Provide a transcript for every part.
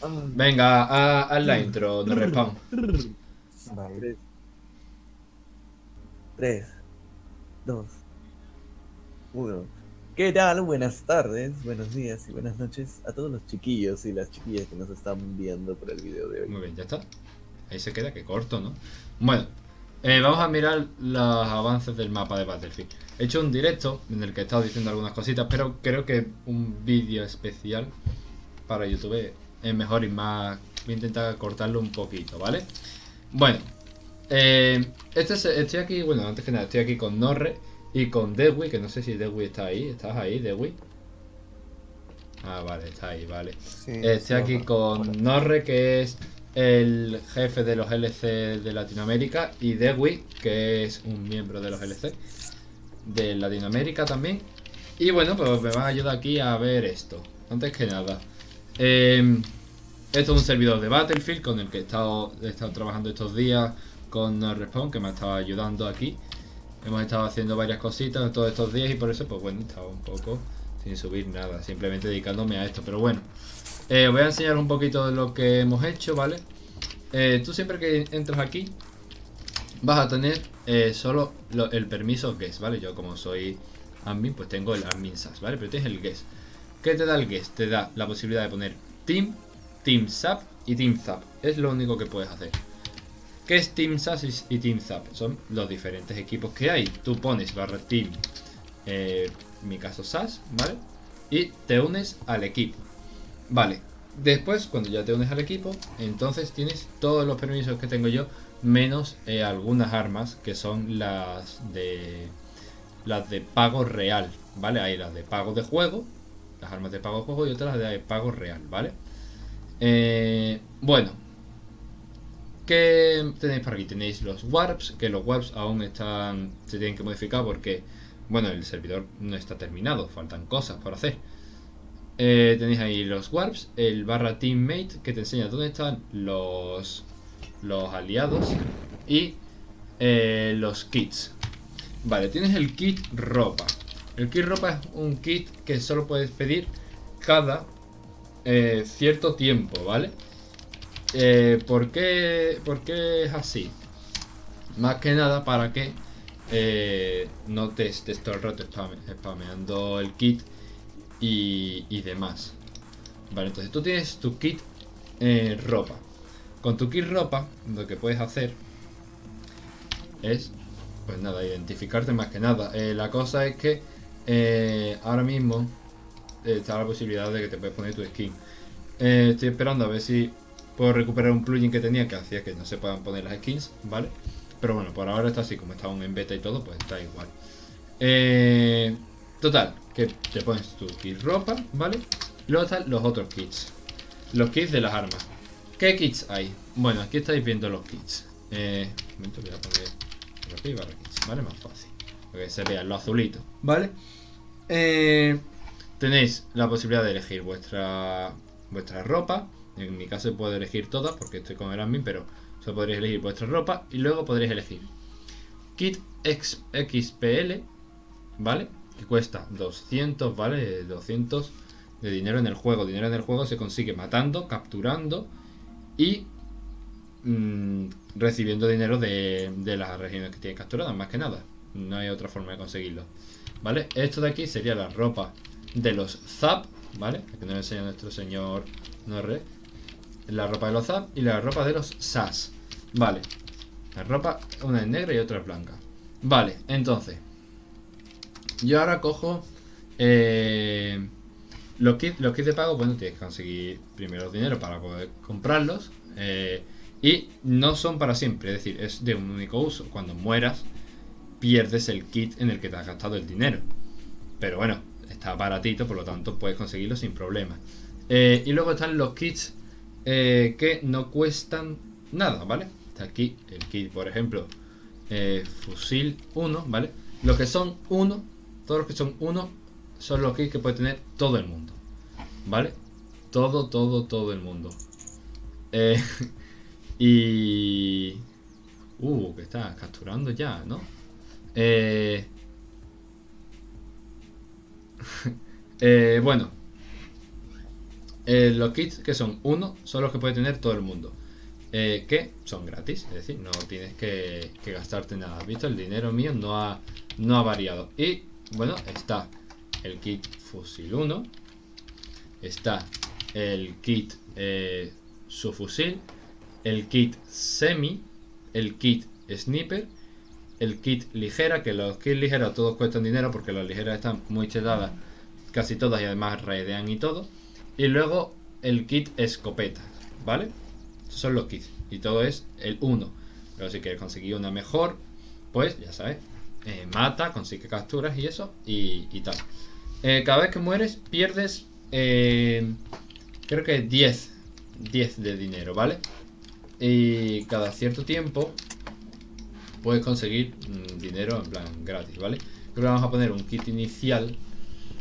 Venga, haz, haz la intro, no respawn. Vale. 3, 2, 1. ¿Qué tal? Buenas tardes, buenos días y buenas noches a todos los chiquillos y las chiquillas que nos están viendo por el video de hoy. Muy bien, ya está. Ahí se queda, que corto, ¿no? Bueno, eh, vamos a mirar los avances del mapa de Battlefield. He hecho un directo en el que he estado diciendo algunas cositas, pero creo que un vídeo especial para YouTube es mejor y más... Voy a intentar cortarlo un poquito, ¿vale? Bueno, eh, este es- estoy aquí, bueno, antes que nada, estoy aquí con Norre y con Dewi, que no sé si Dewi está ahí. ¿Estás ahí, Dewi? Ah, vale, está ahí, vale. Estoy aquí con Norre, que es el jefe de los LC de Latinoamérica, y Dewi, que es un miembro de los LC de Latinoamérica también. Y bueno, pues me van a ayudar aquí a ver esto. Antes que nada, eh, esto es un servidor de Battlefield con el que he estado, he estado trabajando estos días con Respawn, que me ha estado ayudando aquí. Hemos estado haciendo varias cositas todos estos días y por eso, pues bueno, estaba un poco sin subir nada, simplemente dedicándome a esto. Pero bueno, eh, voy a enseñar un poquito de lo que hemos hecho, ¿vale? Eh, tú siempre que entras aquí vas a tener eh, solo lo- el permiso guest, ¿vale? Yo como soy admin, pues tengo el admin SAS, ¿vale? Pero tienes el guest. ¿Qué te da el guest? Te da la posibilidad de poner team, team sap y team zap. Es lo único que puedes hacer. ¿Qué es Team y- y Team Zap? Son los diferentes equipos que hay. Tú pones barra team, eh, en mi caso SAS, ¿vale? Y te unes al equipo. Vale, después cuando ya te unes al equipo, entonces tienes todos los permisos que tengo yo, menos eh, algunas armas que son las de las de pago real, ¿vale? Hay las de pago de juego, las armas de pago juego y otras de pago real, ¿vale? Eh, bueno, ¿qué tenéis por aquí? Tenéis los warps, que los warps aún están se tienen que modificar porque, bueno, el servidor no está terminado, faltan cosas por hacer. Eh, tenéis ahí los warps, el barra teammate que te enseña dónde están los, los aliados y eh, los kits. Vale, tienes el kit ropa. El kit ropa es un kit que solo puedes pedir cada eh, cierto tiempo, ¿vale? Eh, ¿por, qué, por qué es así? Más que nada para que eh, no te estés todo el rato spame- spameando el kit y, y demás. Vale, entonces tú tienes tu kit ropa. Con tu kit ropa, lo que puedes hacer es, pues nada, identificarte más que nada. La cosa es que eh, ahora mismo eh, está la posibilidad de que te puedes poner tu skin. Eh, estoy esperando a ver si puedo recuperar un plugin que tenía que hacía que no se puedan poner las skins, ¿vale? Pero bueno, por ahora está así, como está aún en beta y todo, pues está igual. Eh, total, que te pones tu kit ropa, ¿vale? Y luego están los otros kits. Los kits de las armas. ¿Qué kits hay? Bueno, aquí estáis viendo los kits. Eh, un momento, voy a poner barra kits, ¿vale? Más fácil. Para que se vea lo azulito, ¿vale? Eh, tenéis la posibilidad de elegir vuestra vuestra ropa. En mi caso puedo elegir todas porque estoy con el admin, pero solo podréis elegir vuestra ropa y luego podréis elegir kit X- XPL, ¿vale? Que cuesta 200, ¿vale? 200 de dinero en el juego. Dinero en el juego se consigue matando, capturando y mm, recibiendo dinero de, de las regiones que tienes capturadas, más que nada. No hay otra forma de conseguirlo. ¿Vale? Esto de aquí sería la ropa de los Zap, ¿vale? Que nos enseña nuestro señor Norre. La ropa de los Zap y la ropa de los SAS. Vale. La ropa, una es negra y otra es blanca. Vale, entonces. Yo ahora cojo eh, los, kits, los kits de pago. Bueno, tienes que conseguir primero dinero para poder comprarlos. eh, y no son para siempre, es decir, es de un único uso. Cuando mueras, pierdes el kit en el que te has gastado el dinero. Pero bueno, está baratito, por lo tanto puedes conseguirlo sin problema. Eh, y luego están los kits eh, que no cuestan nada, ¿vale? Está aquí el kit, por ejemplo, eh, fusil 1, ¿vale? Los que son 1, todos los que son 1 son los kits que puede tener todo el mundo, ¿vale? Todo, todo, todo el mundo. Y... Uh, que está capturando ya, ¿no? Eh, eh, bueno. Eh, los kits que son uno son los que puede tener todo el mundo. Que son gratis, es decir, no tienes que, gastarte nada. ¿Visto? El dinero mío no ha, no ha variado. Y bueno, está el kit fusil 1. Está el kit eh, su fusil. El kit semi. El kit sniper. El kit ligera, que los kits ligeros todos cuestan dinero porque las ligeras están muy chetadas casi todas y además raidean y todo. Y luego el kit escopeta, ¿vale? Esos son los kits. Y todo es el 1. Pero si quieres conseguir una mejor, pues ya sabes. Eh, mata, consigue capturas y eso. Y, tal. Eh, cada vez que mueres, pierdes. Eh, creo que 10. 10 de dinero, ¿vale? Y cada cierto tiempo puedes conseguir mm, dinero en plan gratis, ¿vale? Creo que vamos a poner un kit inicial.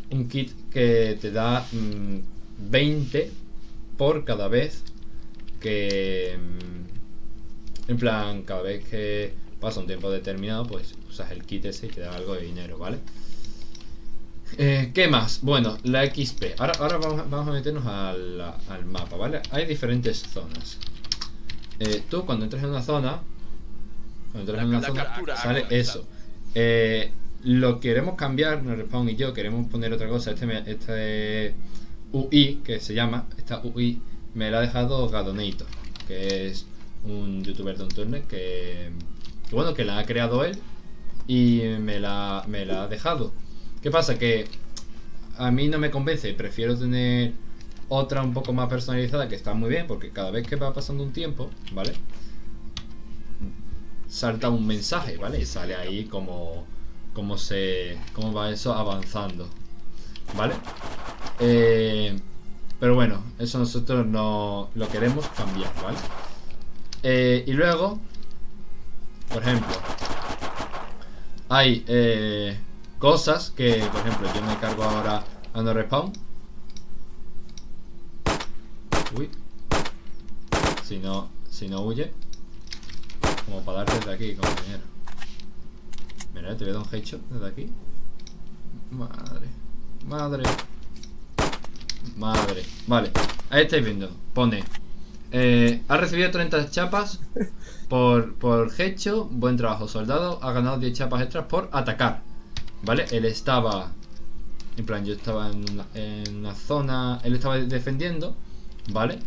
Un kit que te da 20 mm, por cada vez que... Mm, en plan, cada vez que pasa un tiempo determinado, pues usas el kit ese y te da algo de dinero, ¿vale? Eh, ¿Qué más? Bueno, la XP. Ahora, ahora vamos, a meternos al, mapa, ¿vale? Hay diferentes zonas. Eh, tú cuando entras en una zona... Cuando en una zona, sale eso. Eh, lo queremos cambiar, Respawn y yo queremos poner otra cosa. Este, este UI, que se llama, esta UI me la ha dejado Gadonator, que es un youtuber de un turno que, bueno, que la ha creado él y me la, me la ha dejado. ¿Qué pasa? Que a mí no me convence, prefiero tener otra un poco más personalizada que está muy bien, porque cada vez que va pasando un tiempo, ¿vale? Salta un mensaje, ¿vale? Y sale ahí como, como se, cómo va eso avanzando, ¿vale? Eh, pero bueno, eso nosotros no lo queremos cambiar, ¿vale? Eh, y luego, por ejemplo, hay eh, cosas que, por ejemplo, yo me cargo ahora a no respawn. Uy. Si no, si no huye. Como para darte desde aquí, compañero. Mira, te voy a dar un headshot desde aquí. Madre. Madre. Madre. Vale. Ahí estáis viendo. Pone. Eh, ha recibido 30 chapas por, por hecho. Buen trabajo, soldado. Ha ganado 10 chapas extras por atacar. ¿Vale? Él estaba... En plan, yo estaba en una, zona... Él estaba defendiendo. ¿Vale?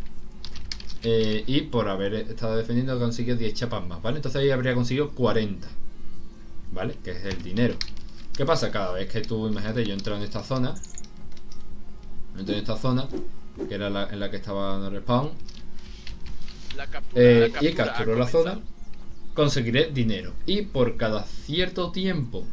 Eh, y por haber estado defendiendo consiguió 10 chapas más, ¿vale? Entonces ahí habría conseguido 40. ¿Vale? Que es el dinero. ¿Qué pasa? Cada vez que tú, imagínate, yo entro en esta zona en esta zona, que era la, en la que estaba el respawn. Eh, y capturo la zona, conseguiré dinero. Y por cada cierto tiempo,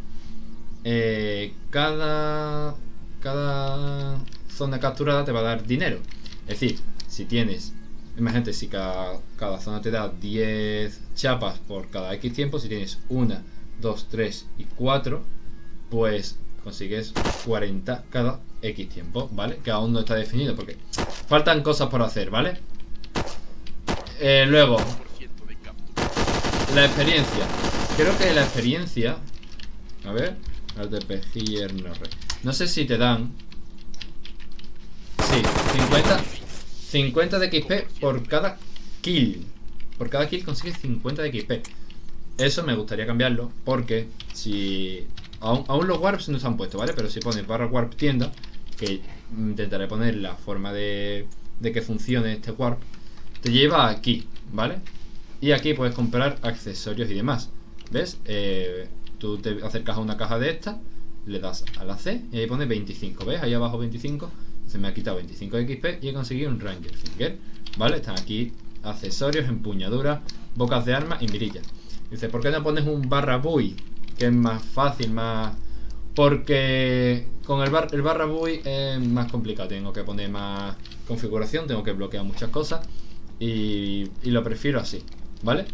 eh, cada, cada zona capturada te va a dar dinero. Es decir, si tienes, imagínate, si cada, cada zona te da 10 chapas por cada X tiempo, si tienes 1, 2, 3 y 4, pues consigues 40 cada X tiempo, ¿vale? Que aún no está definido porque faltan cosas por hacer, ¿vale? Eh, luego La experiencia Creo que la experiencia A ver No sé si te dan Sí, 50 50 de XP por cada kill Por cada kill consigues 50 de XP Eso me gustaría cambiarlo Porque si Aún, los warps no se han puesto, ¿vale? Pero si pones barra warp tienda, que intentaré poner la forma de, de que funcione este warp, te lleva aquí, ¿vale? Y aquí puedes comprar accesorios y demás. ¿Ves? Eh, tú te acercas a una caja de esta, le das a la C y ahí pone 25. ¿Ves? Ahí abajo 25. Se me ha quitado 25 XP y he conseguido un Ranger Finger. ¿Vale? Están aquí accesorios, empuñaduras, bocas de armas y mirillas. Dice, ¿por qué no pones un barra buy? que es más fácil, más... Porque con el, bar, el barra buy es más complicado, tengo que poner más configuración, tengo que bloquear muchas cosas y, y lo prefiero así, ¿vale?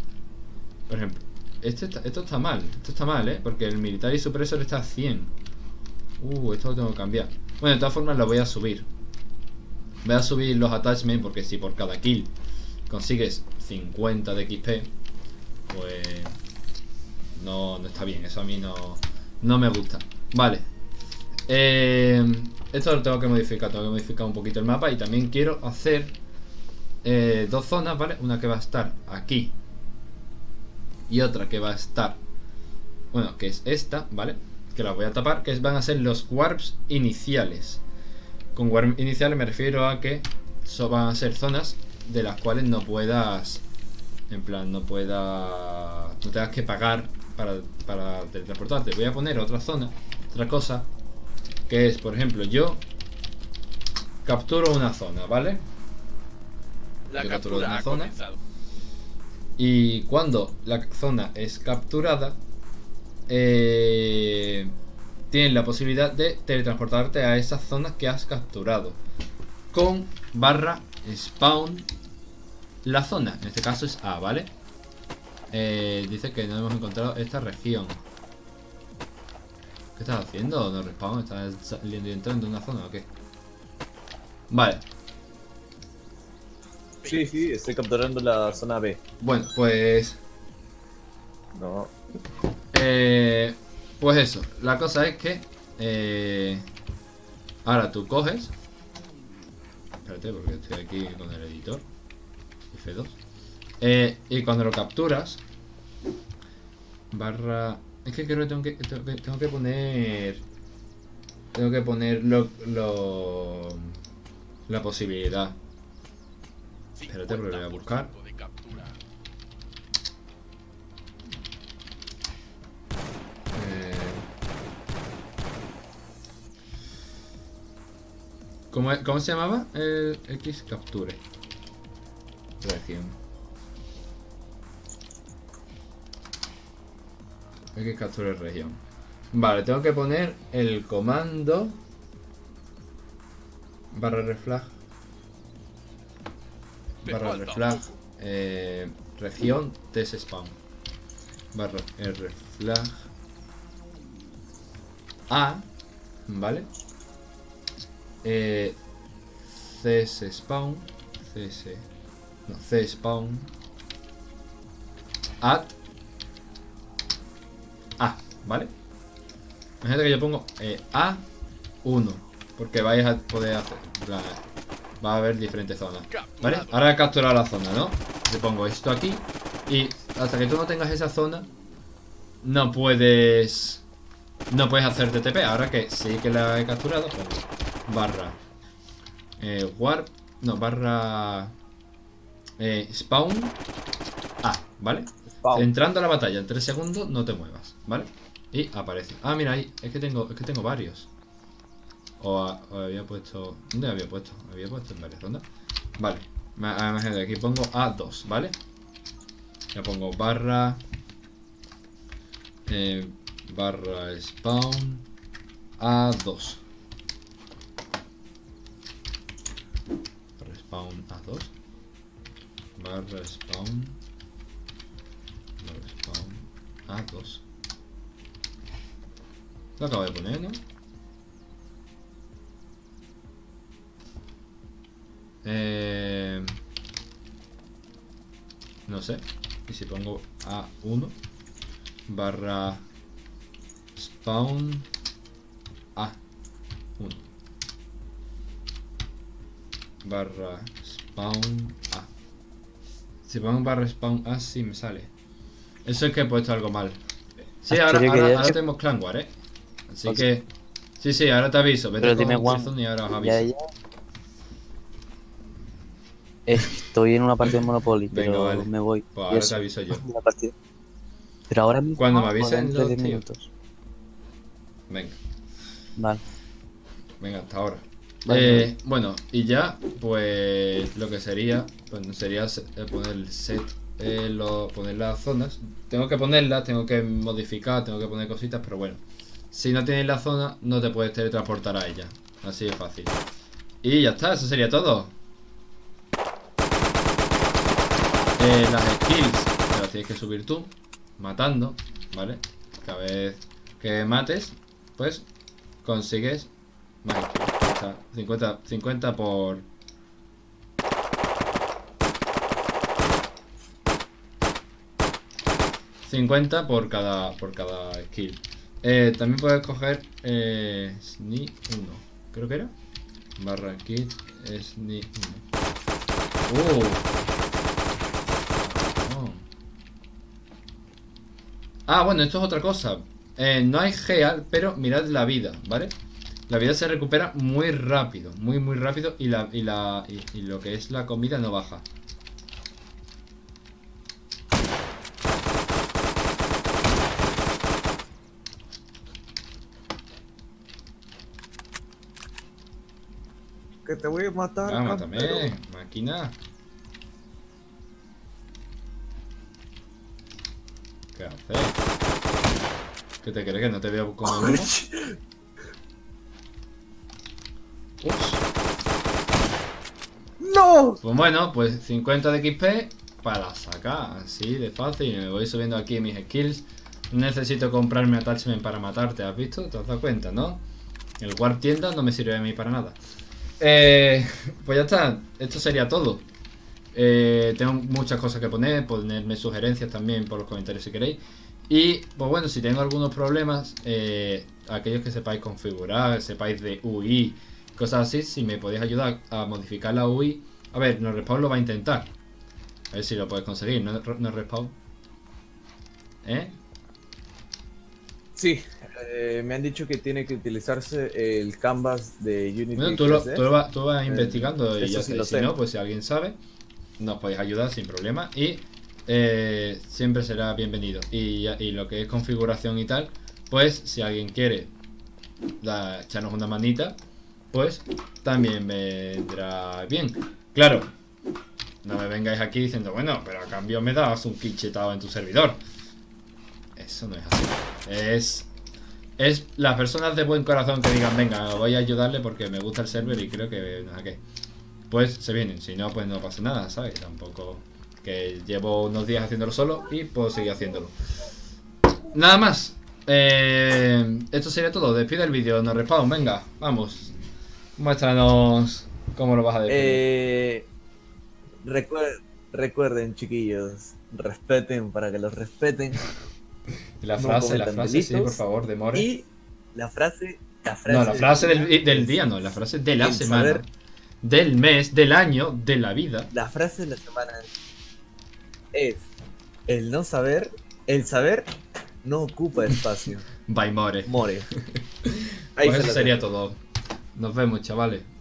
Por ejemplo, este esto está mal, esto está mal, ¿eh? Porque el militar y supresor está a 100 Uh, esto lo tengo que cambiar Bueno, de todas formas lo voy a subir Voy a subir los attachments porque si por cada kill consigues 50 de XP Pues no, está bien, eso a mí no, no me gusta. Vale. Eh, esto lo tengo que modificar, tengo que modificar un poquito el mapa y también quiero hacer eh, dos zonas, ¿vale? Una que va a estar aquí y otra que va a estar, bueno, que es esta, ¿vale? Que la voy a tapar, que van a ser los warps iniciales. Con warp iniciales me refiero a que van a ser zonas de las cuales no puedas, en plan, no puedas, no tengas que pagar para, para teletransportarte. Voy a poner otra zona, otra cosa, que es, por ejemplo, yo capturo una zona, ¿vale? La Yo captura capturo una zona. comenzado. Y cuando la zona es capturada, eh, tienes la posibilidad de teletransportarte a esas zonas que has capturado. Con barra spawn la zona. En este caso es A, ¿vale? Eh, dice que no hemos encontrado esta región. ¿Qué estás haciendo? ¿No respawn? ¿Estás saliendo y entrando en una zona o qué? Vale, Sí, sí, estoy capturando la zona B. bueno, pues No. Eh, pues eso, la cosa es que eh, ahora tú coges. Espérate, porque estoy aquí con el editor. F2. Eh, y cuando lo capturas, barra. Es que creo que tengo que, tengo que, tengo que poner. Tengo que poner lo, lo- la posibilidad. Espérate, porque lo voy a buscar. ¿Cómo, cómo se llamaba? El X capture. Región. X capture región. Vale, tengo que poner el comando barra reflag barra reflag eh, región test spawn barra reflag a vale eh, cs spawn cs no c spawn at a vale imagínate que yo pongo eh, a 1 porque vais a poder hacer va a haber diferentes zonas ¿Vale? Ahora he capturado la zona, ¿no? Le pongo esto aquí y hasta que tú no tengas esa zona no puedes no puedes hacer TTP. Ahora que sí que la he capturado, pongo barra eh, warp, no, barra eh, spawn A, ¿vale? Spawn. Entrando a la batalla en 3 segundos no te muevas, ¿vale? Y aparece. Ah, mira ahí, es que tengo, es que tengo varios. O, a- o había puesto. ¿Dónde había puesto? Había puesto en varias rondas. Vale. Imagínate, aquí pongo A2, ¿vale? Ya pongo barra. eh, barra spawn A2. Barra spawn A2. Barra spawn. Barra spawn A2. Lo acabo de poner, ¿no? Eh, no sé. Y si pongo A1 barra spawn A1 barra spawn A. Si pongo barra spawn A, sí me sale. Eso es que he puesto algo mal. Sí, Ah, ahora, tenemos Clan War, ¿eh? Así que... Sí, sí, ahora te aviso. Vete Pero con y ahora os aviso. Ya, ya. Estoy en una partida de Monopoly, Venga, pero vale. me voy. Pues ahora te aviso yo. Pero ahora mismo. Cuando me avisen los 10 tíos. minutos. Venga, Vale. venga, hasta ahora. Vale. Eh, bueno, y ya, pues lo que sería, pues sería se- eh, poner el set, eh, lo- poner las zonas. Tengo que ponerlas, tengo que modificar, tengo que poner cositas, pero bueno. Si no tienes la zona, no te puedes teletransportar a ella. Así de fácil. Y ya está, eso sería todo. Eh, las skills las tienes que subir tú, matando, ¿vale? Cada vez que mates, pues consigues más skills. Ya está. 50, 50 por... ...50 por cada, por cada skill. Eh, también puedes coger... Eh, SNI 1. creo que era. Barra kit es ni. Uh. Oh. Ah, bueno, esto es otra cosa. Eh, no hay gear, pero mirad la vida, ¿vale? La vida se recupera muy rápido, muy muy rápido y, la, y, la, y, y lo que es la comida no baja. Que te voy a matar. Ah, mátame, máquina. ¿Qué haces? ¿Qué te crees que no te veo como el ¡No! Pues bueno, pues 50 de XP para sacar, así de fácil. Me voy subiendo aquí mis skills. Necesito comprarme attachment para matarte, ¿has visto? ¿Te has dado cuenta, no? El Warp tienda no me sirve a mí para nada. Eh, pues ya está, esto sería todo. Eh, tengo muchas cosas que poner, ponerme sugerencias también por los comentarios si queréis. Y pues bueno, si tengo algunos problemas, eh, aquellos que sepáis configurar, sepáis de UI, cosas así, si me podéis ayudar a modificar la UI. A ver, no respawn lo va a intentar. A ver si lo puedes conseguir, no, no respawn. ¿Eh? Sí, eh, me han dicho que tiene que utilizarse el canvas de Unity. Bueno, tú, lo, 3D. tú lo vas, tú vas Eh, investigando y ya sí sé. lo Si no, pues si alguien sabe, nos podéis ayudar sin problema. Y eh, siempre será bienvenido. Y, y lo que es configuración y tal, pues si alguien quiere da- echarnos una manita, pues también vendrá bien. Claro, no me vengáis aquí diciendo, bueno, pero a cambio me das un quichetado en tu servidor. Eso no es así. Es es las personas de buen corazón que digan, venga, voy a ayudarle porque me gusta el server y creo que no sé qué. Pues se vienen, si no, pues no pasa nada, ¿sabes? Tampoco que llevo unos días haciéndolo solo y puedo seguir haciéndolo. Nada más. Eh, esto sería todo. Despide el vídeo, nos respawn, venga, vamos. Muéstranos cómo lo vas a despedir. Eh, recuer- recuerden, chiquillos, respeten para que los respeten. la no frase, la frase, sí, por favor, de More. Y la frase. La frase No, la frase del, día del día no, la frase de la semana, saber- del mes, del año, de la vida. La frase de la semana es: el no saber, el saber no ocupa espacio. By More. More. Ahí Pues se eso sería todo. Nos vemos, chavales.